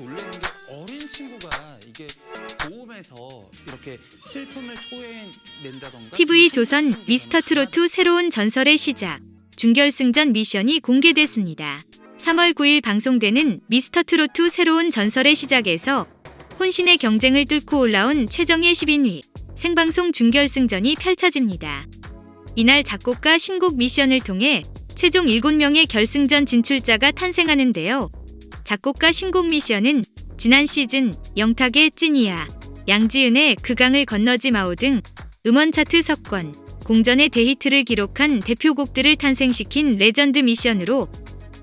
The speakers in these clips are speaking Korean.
놀라는 게 어린 친구가 이게 도움에서 이렇게 슬픔을 토해낸다던가 TV 조선 미스터 트로트 새로운 전설의 시작 준결승전 미션이 공개됐습니다. 3월 9일 방송되는 미스터 트로트 새로운 전설의 시작에서 혼신의 경쟁을 뚫고 올라온 최정예 10인위 생방송 준결승전이 펼쳐집니다. 이날 작곡가 신곡 미션을 통해 최종 7명의 결승전 진출자가 탄생하는데요. 작곡가 신곡 미션은 지난 시즌 영탁의 찐이야, 양지은의 그 강을 건너지 마오 등 음원 차트 석권, 공전의 대히트를 기록한 대표곡들을 탄생시킨 레전드 미션으로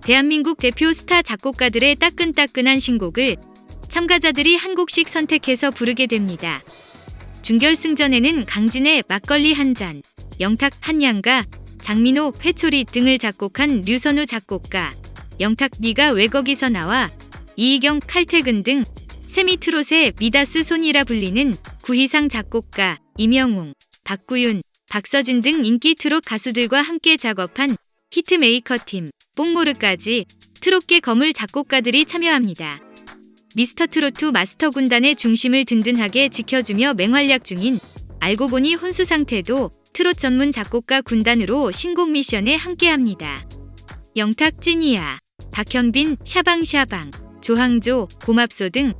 대한민국 대표 스타 작곡가들의 따끈따끈한 신곡을 참가자들이 한 곡씩 선택해서 부르게 됩니다. 준결승전에는 강진의 막걸리 한 잔, 영탁 한량가, 장민호 회초리 등을 작곡한 류선우 작곡가, 영탁 네가 왜 거기서 나와, 이희경 칼퇴근 등 세미트롯의 미다스 손이라 불리는 구희상 작곡가, 임영웅, 박구윤, 박서진 등 인기 트롯 가수들과 함께 작업한 히트메이커 팀, 뽕모르까지 트롯계 거물 작곡가들이 참여합니다. 미스터 트로트 마스터 군단의 중심을 든든하게 지켜주며 맹활약 중인 알고 보니 혼수 상태도 트롯 전문 작곡가 군단으로 신곡 미션에 함께합니다. 영탁 찐이야, 박현빈 샤방샤방, 조항조, 고맙소 등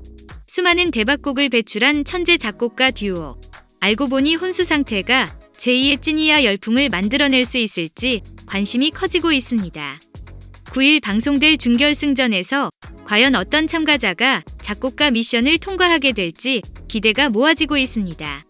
수많은 대박곡을 배출한 천재 작곡가 듀오. 알고 보니 혼수 상태가 제2의 찐이야 열풍을 만들어낼 수 있을지 관심이 커지고 있습니다. 9일 방송될 준결승전에서 과연 어떤 참가자가 작곡가 미션을 통과하게 될지 기대가 모아지고 있습니다.